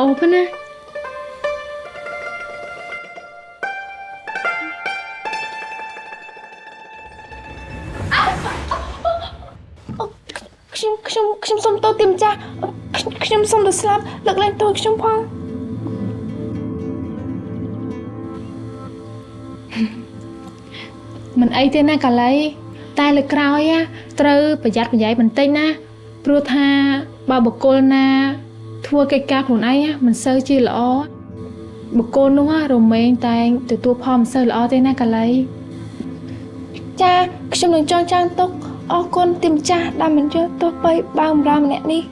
អូប៉ុណ្ណាខ្ញុំខ្ញុំខ្ញុំសុំទោសទីម្ចាស់ខ្ញុំសុំទៅស្លាប់លើកលែងទោសខ្ញុំផងមិនអីទេណាកាលីតែលើក្រោយត្រូវប្រយ័ត្នប្រយែងបន្តិចណាព្រោះថាបើបុគ្គលណា ធ្វើកិច្ចការខ្លួនឯងមិនសូវជាល្អបុគ្គលនោះរមែងតែងទទួលផលមិនសូវល្អទេណាកាលីចាខ្ញុំនឹងចងចាំទុកអរគុណទីម្ចាស់ដែលមិនយកទោសបីបើបម្រើម្នាក់នេះ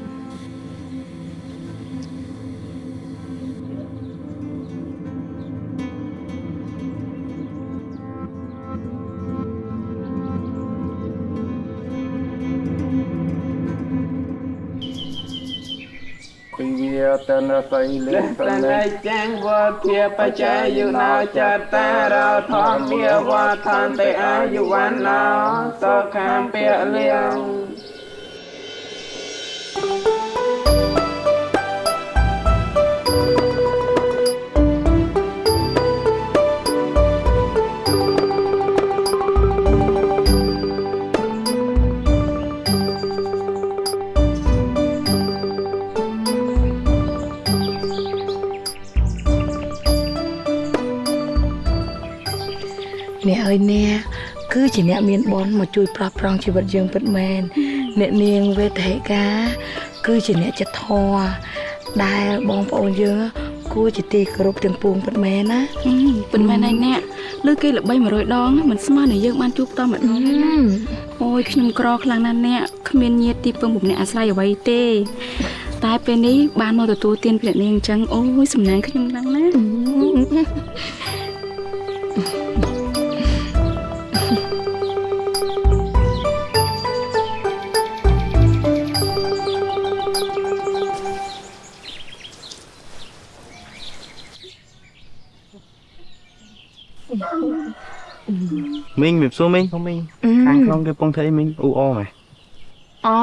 ពីវាតនសីលេសណៃចាំងវធាបច្ចាយុណោចតារោធម្មាវថន្តិអាយុវណ្ណោសុខាំពលៀងអ្នកអើយអ្នកគឺជាអ្នកមានបុណ្យមកជួយប្រោះប្រងជីវិតយើងពិតមែនអ្នកនាងវេទហិកាគឺជាអ្នកចិត្តធម៌ដែលបងប្អូនយើងគួរជាទីគោរពទាំងពួងពិតមែនណាប៉ុន្មានឯអ្នកលើគេល្បី100ដងមិនស្មើនឹងយើងបានជួបតម្ដងអូយខ្ញុំក្រខ្លាំងណាស់អ្នកគ្មានញាតិទីពឹងបំអ្នកអាស្រ័យអ្វីទេ តែពេលនេះបានមកទទួលទានពីអ្នកនាងអញ្ចឹងអូយសំណាងខ្ញុំខ្លាំងណាស់ មីងមានសួរមីងផងមីងខាងក្នុងគេពងធ្វើអីមីងអ៊ូអមែអូ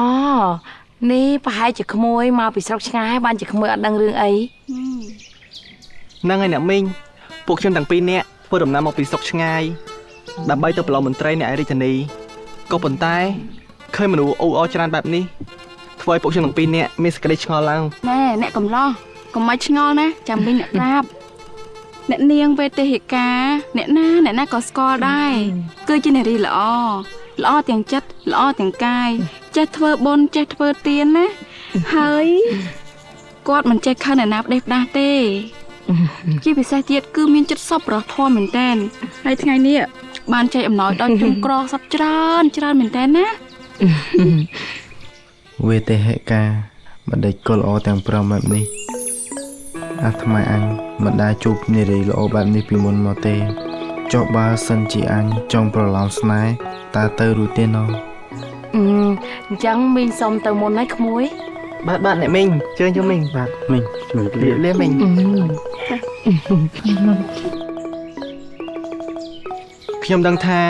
នេះប្រហែលជាក្មួយមកពីស្រុកឆ្ងាយបានជាក្មួយអត់ដឹងរឿងអីហ្នឹងហើយអ្នកមីងពួកខ្ញុំទាំងពីរនាក់ធ្វើដំណើរមកពីស្រុកឆ្ងាយដើម្បីទៅប្រឡងមន្ត្រីអ្នកឯរាជធានីក៏ប៉ុន្តែឃើញមនុស្សអ៊ូអរច្រើនបែបនេះធ្វើឲ្យពួកខ្ញុំទាំងពីរនាក់មានសេចក្តីឆ្ងល់ឡើងណែអ្នកកំឡោះកុំមកឆ្ងល់ណាចាំវិញអ្នកប្រាប់ អ្នកនាងវេទិកាអ្នកណាអ្នកណាក៏ស្គាល់ដែរគឺជានារីល្អល្អទាំងចិត្តល្អទាំងកាយចេះធ្វើបុណ្យចេះធ្វើទានណាហើយគាត់មិនចេះខឹងអ្នកណាផ្ដេសផ្ដាសទេជាពិសេសទៀតគឺមានចិត្តសប្បុរសធម៌មែនតើហើយថ្ងៃនេះបានចែកអំណោយដល់ជនក្រសັບច្រើនច្រើនមែនតើណាវេទហិកាមិនដេចគល់ល្អទាំងព្រមបែបនេះ អាត្មាអញមិនដែលជួបនារីល្អបែបនេះពីមុនមកទេចុះបើសិនជាអញចង់ប្រឡំស្នេហ៍តើទៅរួចទេណោះអឺអញ្ចឹងមីងសុំទៅមុនហើយក្មួយបាទបាទអ្នកមីងជើញយកមីងបាទមីងជំរាបលាលាលាមីងខ្ញុំដឹងថា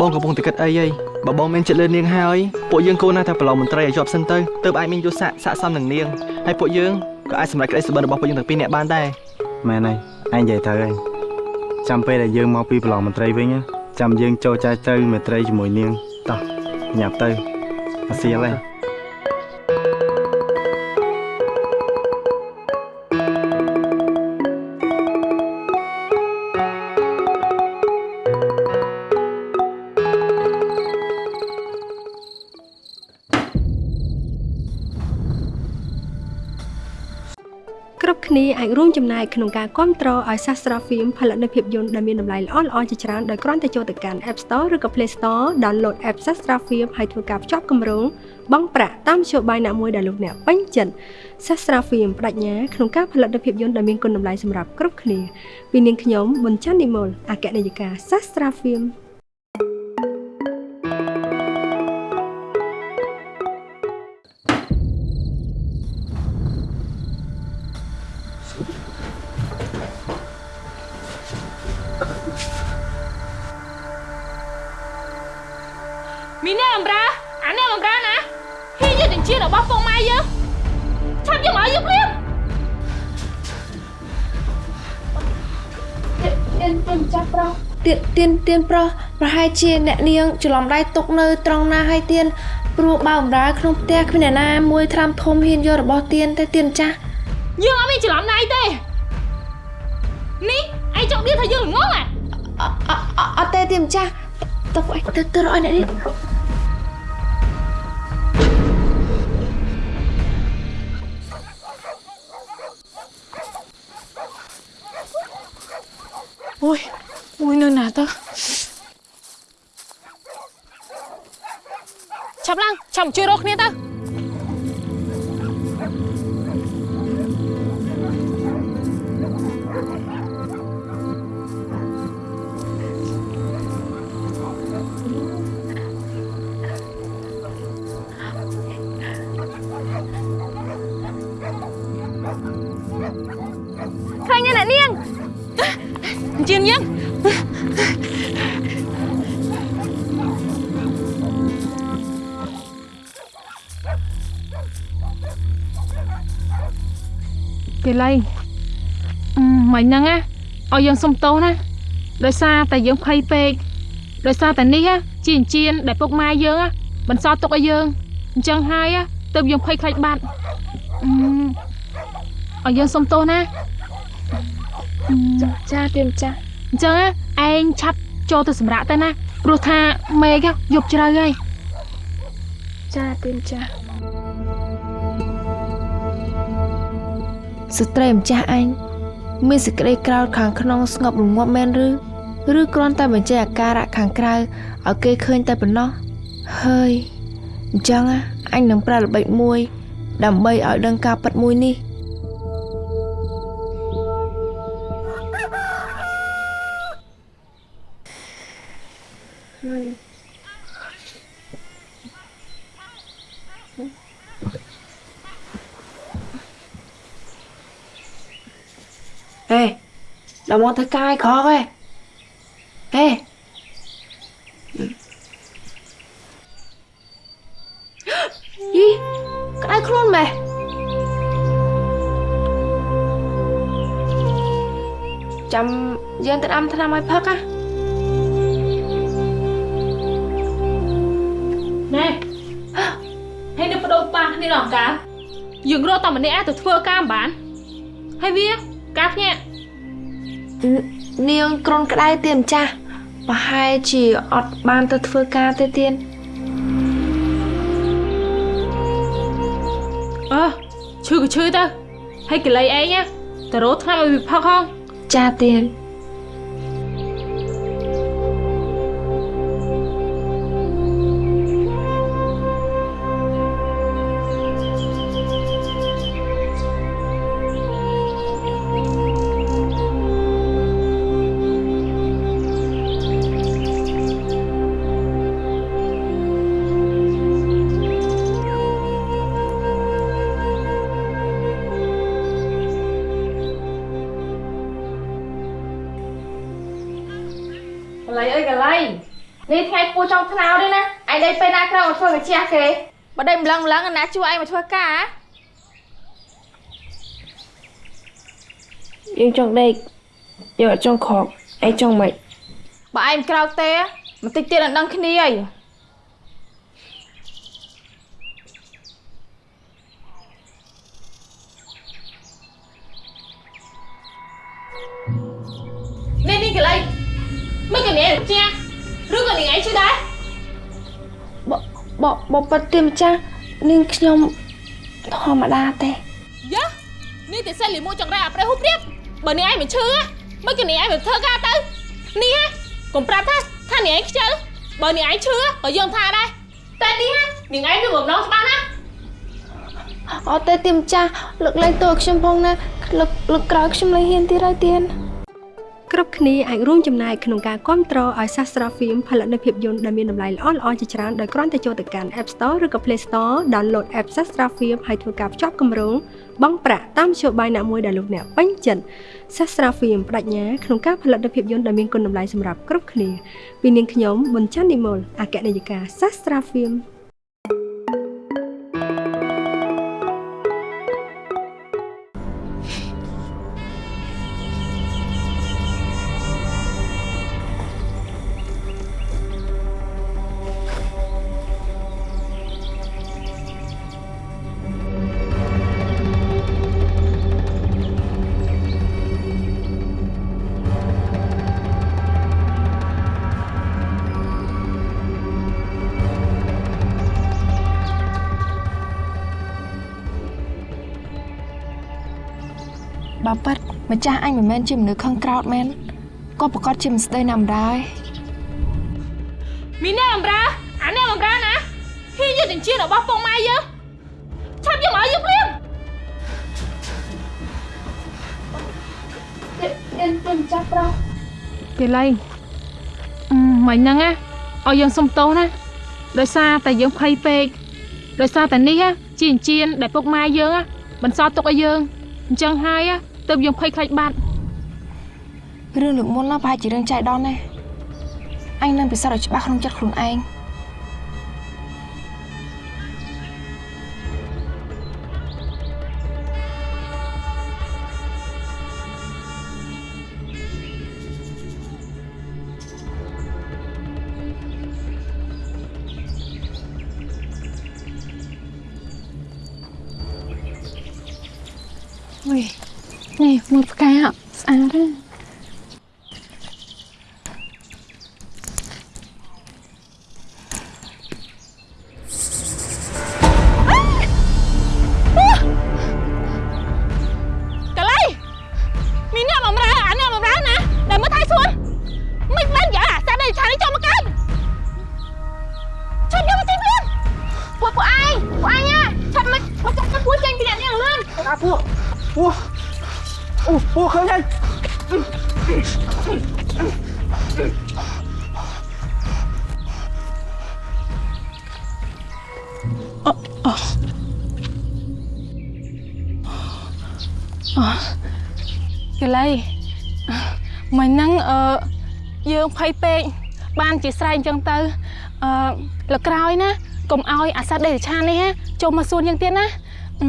បងកំពុងតែគិតអីហីបើបងមានចិត្តលើនាងហើយពួកយើងគួរណាស់តែប្រឡងមន្ត្រីឲ្យជាប់សិនទៅទើបអាចមានយុទ្ធសាស្ត្រស័ក្តិសមនឹងនាងហើយពួកយើង ក៏អាចសម្រេចក្តីសុបិនរបស់ពួកយើងទាំងពីរនាក់បានដែរមែនហើយអញនិយាយត្រូវហើយចាំពេលដែលយើងមកពីប្រឡងមន្ត្រីវិញណាចាំយើងចូលចែកទៅមេត្រីជាមួយនាងតោះញ៉ាប់ទៅអាសៀលហើយ គ្រប់គ្នាអាចរួមចំណែកក្នុងការគ្រប់គ្រងឲ្យសាស្ត្រាហ្វៀមផលិតនូវភាពយន្តដែលមានតម្លៃល្អៗជាច្រើនដោយគ្រាន់តែចូលទៅកាន់ App Store ឬក៏ Play Store download app Sastra Film ហើយធ្វើការភ្ជាប់គម្រោងបង់ប្រាក់តាមមធ្យោបាយណាមួយដែលលោកអ្នកពេញចិត្ត Sastra Film បដិញ្ញាក្នុងការផលិតនូវភាពយន្តដែលមានគុណតម្លៃសម្រាប់គ្រប់គ្នាពីនាងខ្ញុំប៊ុនច័ន្ទនិមលអគ្គនាយិកា Sastra Film មានអ្នកអំរាអាអ្នកអំរាណាហ៊ានយកចិញ្ចៀនរបស់ពុកម៉ែយើងឆាប់យកមកឲ្យយើងព្រាមទៀនទៀនចាប់ប្រុសទៀនទៀនទៀនប្រុសប្រហែលជាអ្នកនាងច្រឡំដៃຕົកនៅត្រង់ណាហើយទៀនព្រោះបើអំរាក្នុងផ្ទះគ្មានអ្នកណាមួយត្រាំធំហ៊ានយករបស់ទៀនតែទៀនចាស់យើងអត់មានច្រឡំដៃទេនេះឯងចង់និយាយថាយើងល្ងងអ្ហាអត់ទេទៀនចាស់ទុកឲ្យទៅទៅរកអ្នកនេះ មួយនៅណាទៅឆាប់ឡើងឆាប់ជួយ រកគ្នាទៅឃើញទេអ្នកនាងជាងយើងគេឡៃអឺមិនហ្នឹងណាឲ្យយើងសុំទោសណាដោយសារតែយើងភ័យពេកដោយសារតែនេះណាជាអញ្ជៀនដែលពុកម៉ែយើងណាបន្សល់ទុកឲ្យយើងអញ្ចឹងហើយណាទើបយើងភ័យខ្លាចបាត់អឺឲ្យយើងសុំទោសណាចាទៀនចាស់ អញ្ចឹងណាឯងឆាប់ចូលទៅសម្រាកទៅណាព្រោះថាមេឃយប់ជ្រៅហើយចាទៀនចាស់ស្ត្រីម្ចាស់អញមានសេចក្តីក្រោធខាងក្នុងស្ងប់រងាប់មែនឬឬគ្រាន់តែបញ្ចេញអាការៈខាងក្រៅឲ្យគេឃើញតែប៉ុណ្ណោះហើយអញ្ចឹងណាអញនឹងប្រើល្បិចមួយ ដើម្បីឲ្យដឹងការពិតមួយនេះ Ê, đồng môn tới cai khó ơi. Ê. Gì? Cái đây luôn mày. Chăm dân tên âm thanh âm ai phất á. ណែហើយនៅបដូរប៉ះគ្នាដល់កាយើងរកតែម្នាក់ទៅធ្វើការមិនបានហើយវាការ ភ្ញាក់នាងក្រុនក្តៅទៀនម្ចាស់ប្រហែលជាអត់បានទៅធ្វើការទេទៀនអើឈឺក៏ឈឺទៅហើយកលៃឯងណាទៅរកថ្នាំឲ្យវាផឹកហងចាទៀន កលៃអើយកលៃនេះថ្ងៃពូចង់ថ្នោតទេណាឯងដេកពេលណាក្រៅមកធ្វើកាជះគេបើដេកម្លឹងម្លឹងណាជួយឯងមកធ្វើការហ៎យើងចង់ដេកយើងអត់ចង់ខកឯងចង់មិនបើឯងក្រោកទេបន្តិចទៀតអត់ដឹងគ្នាអីនេះនេះកលៃ មិនកនេះចាឬក៏នាងឯងជួយដែរបបបបបទៀនម្ចាស់នាងខ្ញុំធម្មតាទេយ៉ានេះតែសិនលីមួយចង្រៃអាប្រេះហូបព្រៀបបើនាងឯងមិនឈឺហ៎មិនក៏នាងឯងមិនធ្វើការទៅនេះហ៎កុំប្រាប់ថាថានាងឯងខ្ជិលបើនាងឯងឈឺក៏យើងថាដែរតែនេះហ៎នាងឯងមានបំណងច្បាស់ណាអត់ទេទៀនម្ចាស់លើកលែងទោសឲ្យខ្ញុំផងណាលើកលើកក្រោយខ្ញុំលែងហ៊ានទៀតហើយទៀន គ្រប់គ្នាអាចរួមចំណែកក្នុងការគ្រប់គ្រងឲ្យសាស្ត្រាហ្វីមផលិតនៅភាពយន្តដែលមានតម្លៃល្អៗជាច្រើនដោយគ្រាន់តែចូលទៅកាន់ App Store ឬក៏ Play Store download app Sastra Film ហើយធ្វើការភ្ជាប់គម្រោងបង់ប្រាក់តាមមធ្យោបាយណាមួយដែលលោកអ្នកពេញចិត្ត Sastra Film បដិញ្ញាក្នុងការផលិតនៅភាពយន្តដែលមានគុណតម្លៃសម្រាប់គ្រប់គ្នាពីនាងខ្ញុំប៊ុនច័ន្ទនិមលអគ្គនាយិកា Sastra Film អ បើប៉ិតម្ចាស់អញមិនមែនជាមនុស្សខឹងក្រោតមែនក៏ប្រកាសជាមិនស្ដីណាំដែរមីអ្នកបំរើអាអ្នកបំរើណាហ៊ានយកចិញ្ចៀនរបស់ពុកម៉ែយើងឆាប់យកមកឲ្យយើងភ្លាមកេឡៃអឺមិញហ្នឹងណាឲ្យយើងសុំទោសណាដោយសារតែយើងភ័យពេកដោយសារតែនេះណាជាអញ្ជៀនដែលពុកម៉ែយើងណាបន្សល់ទុកឲ្យយើងអញ្ចឹងហើយណា ទើបយើងភ័យខ្លាចបាត់រឿងលើកមុនណាប្រហែលជារឿងចៃដន្យណាអញនឹងពិសោធន៍ឲ្យច្បាស់ក្នុងចិត្តខ្លួនឯង កលៃមិញហ្នឹងអឺយើងភ័យពេកបានជាស្រែកអញ្ចឹងទៅអឺលើក្រោយណាកុំឲ្យអាសត្វដេរឆាននេះណាចូលមកសួនយើងទៀតណាអឺ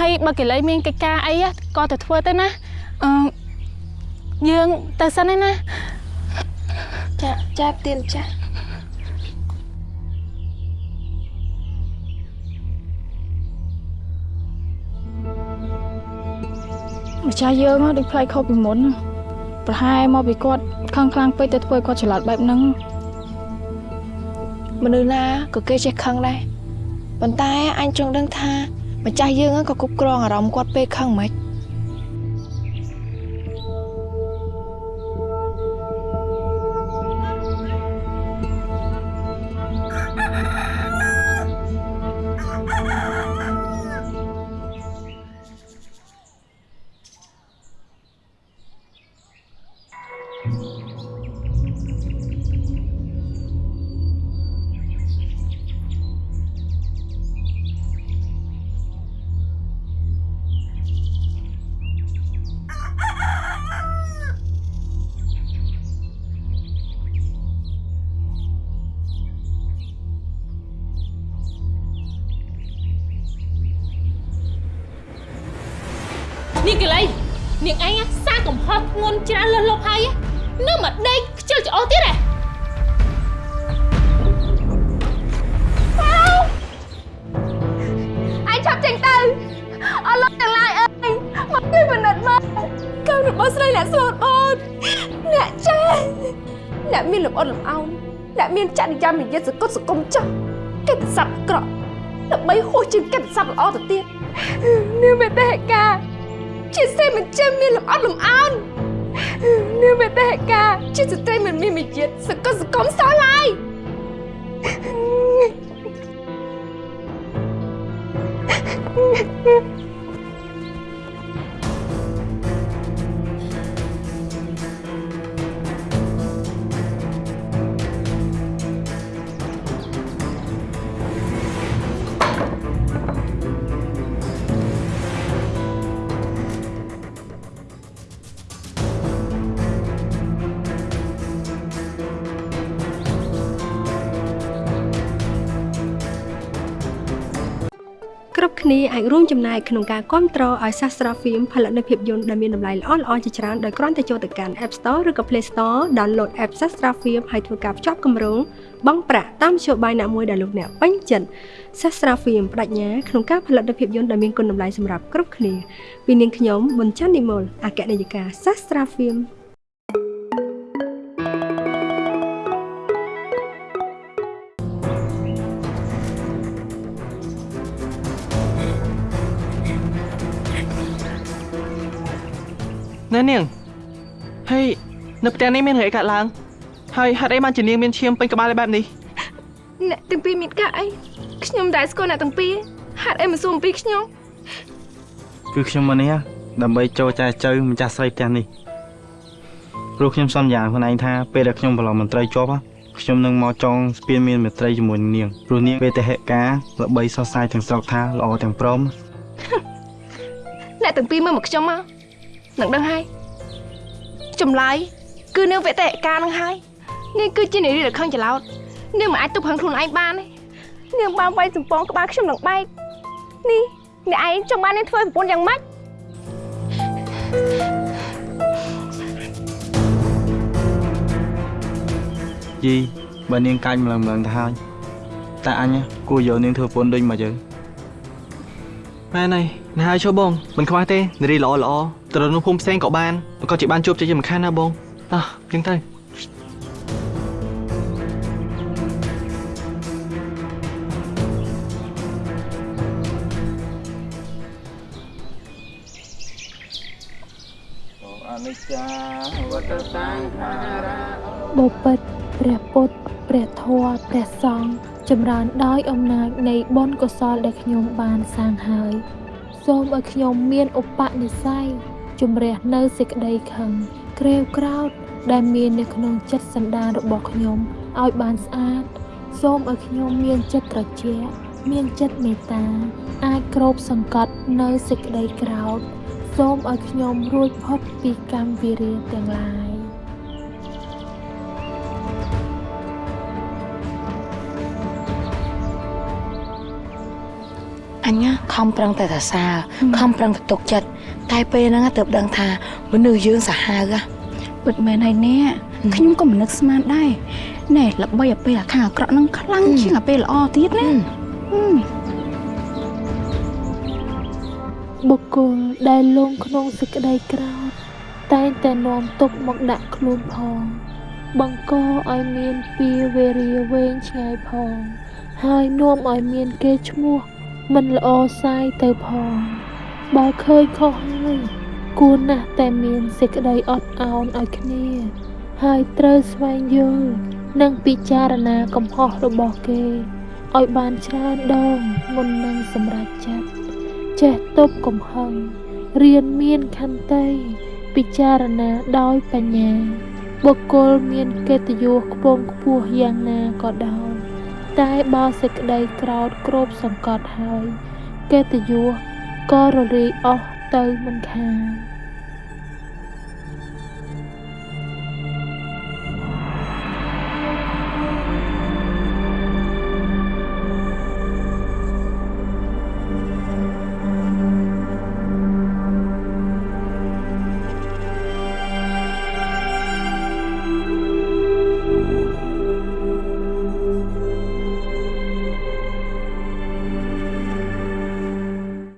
ហើយបើកលៃមានកិច្ចការអីណាក៏ទៅធ្វើទៅណាអឺយើងទៅសិនឯណាចាចាប់ទៀនចាស់ ម្ចាស់យើងហ៎ដូចផ្លែខុសពីមុនណាប្រហែលមកពីគាត់ខឹងខ្លាំងពេកទៅធ្វើឲ្យគាត់ច្រឡត់បែបហ្នឹងមនុស្សណាក៏គេចេះខឹងដែរប៉ុន្តែអញចង់ដឹងថាម្ចាស់យើងហ្នឹងក៏គ្រប់គ្រងអារម្មណ៍គាត់ពេលខឹងមិននេះ ច្រើនលើសលប់ហើយណានៅមកដេកខ្ជិលច្អោទៀតហ៎ឯងឆាប់ចេញទៅអស់លោកទាំងឡាយអើយមកជួយពិនិត្យមកកូនរបស់ស្រីអ្នកស្លូតអូនអ្នកចាស់អ្នកមានលំអត់លំអោនអ្នកមានចរិយាមាយាសកុតសង្គមចាស់កិត្តិស័ព្ទអាក្រក់ដើម្បីហួសជាងកិត្តិស័ព្ទល្អទៅទៀតនាងមេតេហិកាជាស្រីមិនចេះមានលំអត់លំអោន នាងមេតេហិកាជាស្ត្រីមិនមានមាយាទសកុតសង្គមសោះឡើយគ្គ្នាអាចរួមចំណែកក្នុងការគ្រប់គ្រងឲ្យសាស្ត្រាហ្វៀមផលិតនៅភាពយន្តដែលមានតម្លៃល្អៗជាច្រើនដោយគ្រាន់តែចូលទៅកាន់ App Store ឬក៏ Play Store download app Sastra Film ហើយធ្វើការភ្ជាប់គម្រោងបង់ប្រាក់តាមនយោបាយណាមួយដែលលោកអ្នកពេញចិត្ត Sastra Film បដិញ្ញាក្នុងការផលិតនៅភាពយន្តដែលមានគុណតម្លៃសម្រាប់គ្រប់គ្នាពីនាងខ្ញុំប៊ុនច័ន្ទនិមលអគ្គនាយិកា Sastra Film ណែនាងហើយនៅផ្ទះនេះមានរឿងអីកើតឡើងហើយហេតុអីបានជានាងមានឈាមពេញក្បាលបែបនេះអ្នកទាំងពីរមានការអីខ្ញុំដែរស្គាល់អ្នកទាំងពីរហេតុអីមិនសួរអំពីខ្ញុំគឺខ្ញុំមកនេះដើម្បីចូលចែចៅម្ចាស់ស្រីផ្ទះនេះព្រោះខ្ញុំសន្យាខ្លួនឯងថាពេលដែលខ្ញុំប្រឡងមន្ត្រីជាប់ខ្ញុំនឹងមកចងស្ពានមានមេត្រីជាមួយនឹងនាងព្រោះនាងវេទហេការល្បីសរសៃទាំងស្រុកថាល្អទាំងព្រមអ្នកទាំងពីរមើលមកខ្ញុំមក នឹងដឹងហើយចម្លើយគឺនាងវេតេការនឹងហើយនាងគឺជានារីដែលខឹងច្រឡោតនាងមិនអាចទប់ហឹងខ្លួនឯងបានទេនាងបានវាយសំពងក្បាលខ្ញុំនឹងបែកនេះអ្នកឯងចង់បាននាងធ្វើប្រពន្ធយ៉ាងម៉េចយីបើនាងកាចម្លងម្លងទៅហើយតែអញគួរយកនាងធ្វើប្រពន្ធដូចមកយើង មែនហើយណាហើយចូលបងមិនខ្វះទេនារីល្អល្អទៅរកនៅភូមិផ្សេងក៏បានក៏ជាបានជួបជ័យជាមិនខានណាបងតោះចឹងទៅអនិច្ចាវតសង្ខារាបបិទ្ធព្រះពុទ្ធព្រះធម៌ព្រះសង្ឃ ចម្រើនដោយអំណាចនៃបុណ្យកុសលដែលខ្ញុំបានសាងហើយ សូមឲ្យខ្ញុំមានឧបនិស្ស័យជំរះនៅសេចក្តីខឹងក្រេវក្រោធដែលមាននៅក្នុងចិត្តសន្តានរបស់ខ្ញុំឲ្យបានស្អាត សូមឲ្យខ្ញុំមានចិត្តត្រជាក់មានចិត្តមេត្តា អាចគ្របសង្កត់នៅសេចក្តីក្រោធសូមឲ្យខ្ញុំរួចផុតពីកម្មវិរិយទាំងឡាយ អញណាខំប្រឹងតែសរសើរខំប្រឹងតែទុកចិត្តតែពេលហ្នឹងទើបដឹងថាមនុស្សយើងសាហាវហ៎ពិតមែនហើយអ្នកខ្ញុំក៏មិននឹកស្មានដែរណែល្បីអាពេលអាខាងអាក្រក់នឹងខ្លាំងជាងអាពេលល្អទៀតណាហឹមបុគ្គលដែលលងក្នុងសេចក្តីក្រោធតែងតែនាំទុកមកដាក់ខ្លួនផង បង្កឲ្យមានពីវេរាវែងឆ្ងាយផង ហើយនាំឲ្យមានគេឈ្មោះ មិនល្អសាយទៅផង បើឃើញខុសហើយគួរណាស់តែមានសេចក្តីអត់ឱនឲ្យគ្នា ហើយត្រូវស្វែងយល់និងពិចារណាកំហុសរបស់គេឲ្យបានច្រើនដងមុននឹងសម្រេចចិត្តចេះទប់កំហឹងរៀនមានខន្តីពិចារណាដោយបញ្ញាបុគ្គលមានកិត្តិយសខ្ពង់ខ្ពស់យ៉ាងណាក៏ដោយ តែបើសេចក្តីក្រោធគ្របសង្កត់ហើយកិត្តិយសក៏រលាយអស់ទៅមិនខាន